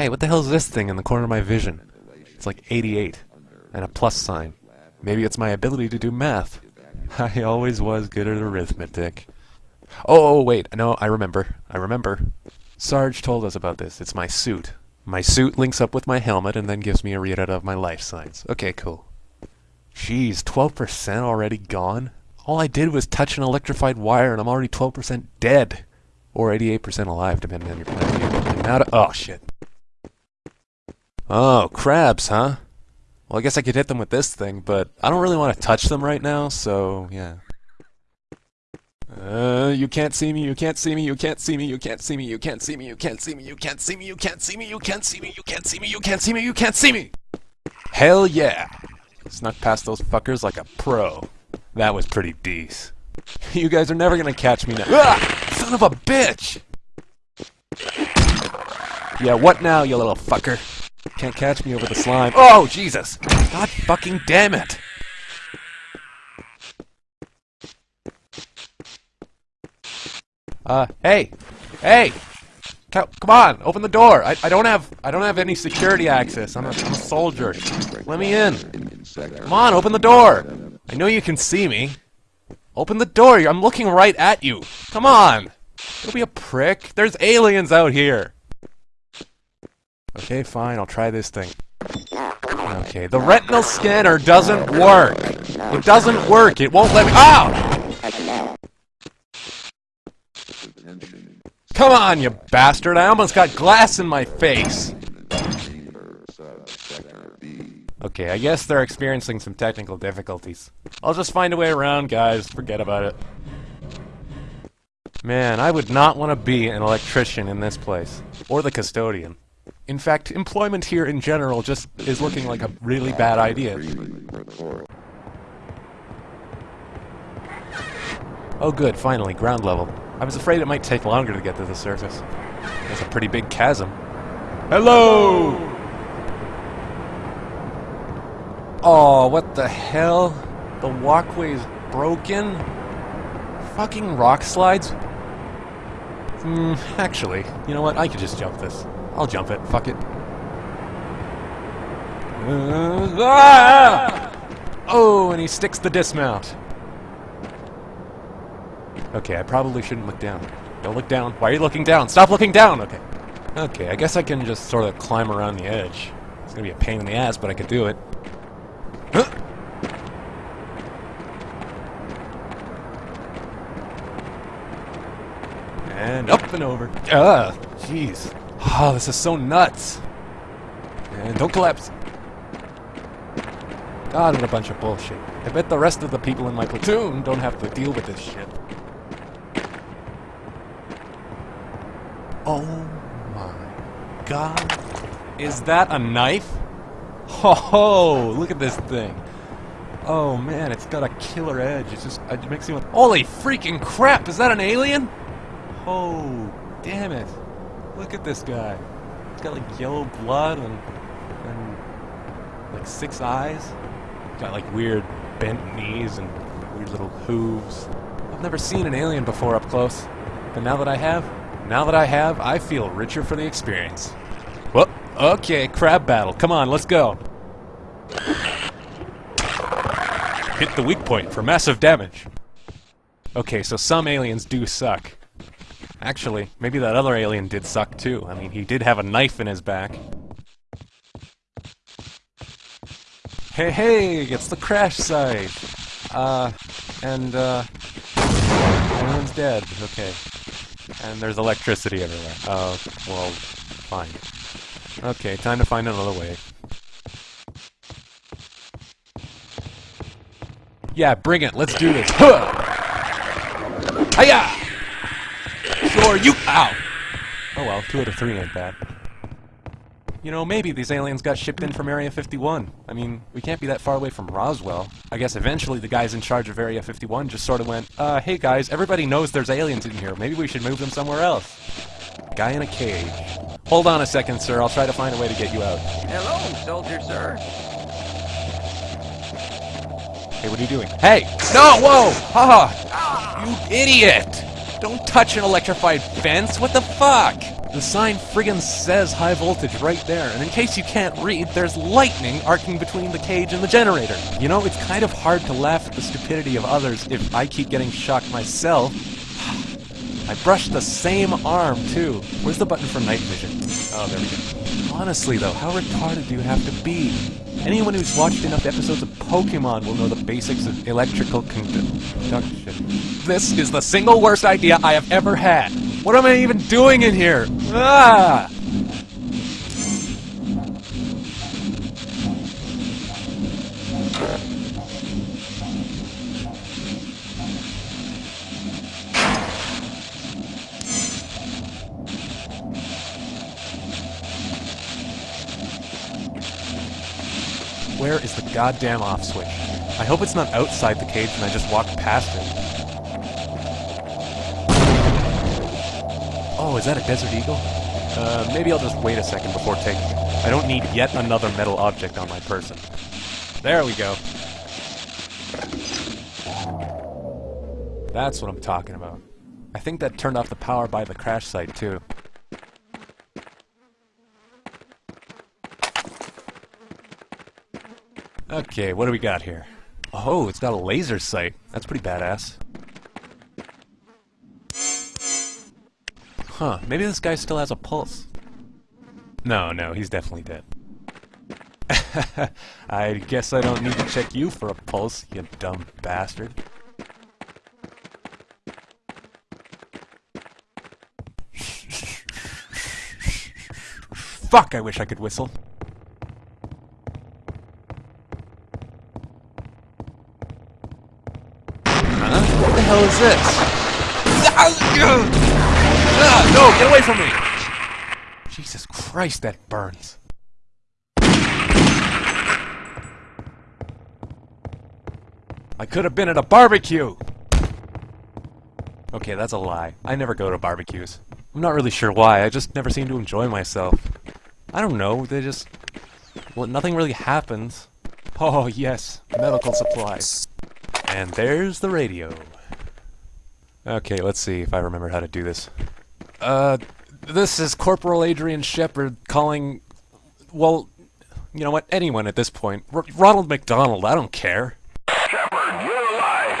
Hey, what the hell is this thing in the corner of my vision? It's like 88. And a plus sign. Maybe it's my ability to do math. I always was good at arithmetic. Oh, oh, wait, no, I remember. I remember. Sarge told us about this. It's my suit. My suit links up with my helmet and then gives me a readout of my life signs. Okay, cool. Jeez, 12% already gone? All I did was touch an electrified wire and I'm already 12% dead. Or 88% alive, depending on your point of view. Now to- oh, shit. Oh, crabs, huh? Well, I guess I could hit them with this thing, but I don't really want to touch them right now, so yeah. Uh, you can't see me, you can't see me, you can't see me, you can't see me, you can't see me, you can't see me, you can't see me, you can't see me, you can't see me, you can't see me, you can't see me, you can't see me! Hell yeah! Snuck past those fuckers like a pro. That was pretty dece. You guys are never gonna catch me now. Ah! Son of a bitch! Yeah, what now, you little fucker? Can't catch me over the slime. Oh, Jesus! God fucking damn it! Uh, hey! Hey! Co come on, open the door! I, I don't have I don't have any security access. I'm a, I'm a soldier. Let me in. Come on, open the door! I know you can see me. Open the door! I'm looking right at you! Come on! Don't be a prick. There's aliens out here! Okay, fine, I'll try this thing. Okay, the retinal scanner doesn't work! It doesn't work, it won't let me- OW! Come on, you bastard! I almost got glass in my face! Okay, I guess they're experiencing some technical difficulties. I'll just find a way around, guys. Forget about it. Man, I would not want to be an electrician in this place. Or the custodian. In fact, employment here in general just is looking like a really bad idea. Oh good, finally, ground level. I was afraid it might take longer to get to the surface. There's a pretty big chasm. Hello! Oh, what the hell? The walkway's broken? Fucking rock slides? Hmm, actually, you know what? I could just jump this. I'll jump it. Fuck it. Uh, ah! Oh, and he sticks the dismount. Okay, I probably shouldn't look down. Don't look down. Why are you looking down? Stop looking down! Okay. Okay, I guess I can just sort of climb around the edge. It's gonna be a pain in the ass, but I could do it. Huh. And up and over. Ah, jeez. Oh, this is so nuts. And don't collapse. Ah, god, what a bunch of bullshit. I bet the rest of the people in my platoon don't have to deal with this shit. Oh my god. Is that a knife? Ho ho! Look at this thing. Oh man, it's got a killer edge. It's just, it makes me want. Holy freaking crap! Is that an alien? Oh, damn it. Look at this guy. He's got like yellow blood and, and like six eyes. Got like weird bent knees and weird little hooves. I've never seen an alien before up close. But now that I have, now that I have, I feel richer for the experience. Well, okay, crab battle. Come on, let's go. Hit the weak point for massive damage. Okay, so some aliens do suck. Actually, maybe that other alien did suck too. I mean, he did have a knife in his back. Hey, hey, it's the crash site! Uh, and, uh, everyone's dead. Okay. And there's electricity everywhere. Uh, well, fine. Okay, time to find another way. Yeah, bring it. Let's do this. Huh! Hiya! Sure, you- Ow! Oh well, two out of three ain't bad. You know, maybe these aliens got shipped in from Area 51. I mean, we can't be that far away from Roswell. I guess eventually the guys in charge of Area 51 just sort of went, uh, hey guys, everybody knows there's aliens in here. Maybe we should move them somewhere else. Guy in a cage. Hold on a second, sir. I'll try to find a way to get you out. Hello, soldier, sir. Hey, what are you doing? Hey! No! Whoa! Haha! You idiot! Don't touch an electrified fence, what the fuck? The sign friggin' says high voltage right there, and in case you can't read, there's lightning arcing between the cage and the generator. You know, it's kind of hard to laugh at the stupidity of others if I keep getting shocked myself. I brushed the same arm, too. Where's the button for night vision? Oh, there we go. Honestly, though, how retarded do you have to be? Anyone who's watched enough episodes of Pokemon will know the basics of electrical conduction. This is the single worst idea I have ever had. What am I even doing in here? Ah! Where is the goddamn off switch? I hope it's not outside the cage and I just walked past it. Oh, is that a Desert Eagle? Uh, maybe I'll just wait a second before taking it. I don't need yet another metal object on my person. There we go. That's what I'm talking about. I think that turned off the power by the crash site, too. Okay, what do we got here? Oh, it's got a laser sight. That's pretty badass. Huh, maybe this guy still has a pulse. No, no, he's definitely dead. I guess I don't need to check you for a pulse, you dumb bastard. Fuck, I wish I could whistle. Huh? What the hell is this? Ah, no, get away from me! Jesus Christ, that burns. I could have been at a barbecue! Okay, that's a lie. I never go to barbecues. I'm not really sure why, I just never seem to enjoy myself. I don't know, they just... Well, nothing really happens. Oh, yes, medical supplies. And there's the radio. Okay, let's see if I remember how to do this. Uh, this is Corporal Adrian Shepard calling... Well, you know what, anyone at this point. R Ronald McDonald, I don't care. Shepard, you're alive.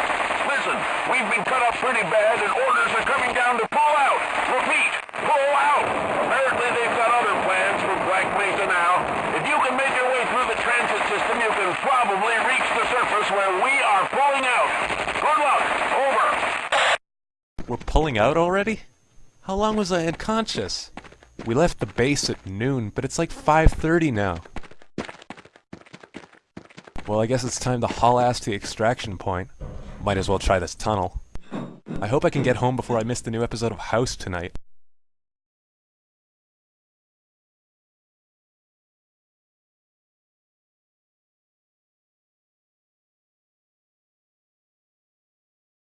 Listen, we've been cut up pretty bad and orders are coming down to pull out. Repeat, pull out. Apparently they've got other plans for Black Mesa now. If you can make your way through the transit system, you can probably reach the surface where we are pulling out. Good luck. Over. We're pulling out already? How long was I unconscious? We left the base at noon, but it's like 5.30 now. Well, I guess it's time to haul ass to the extraction point. Might as well try this tunnel. I hope I can get home before I miss the new episode of House tonight.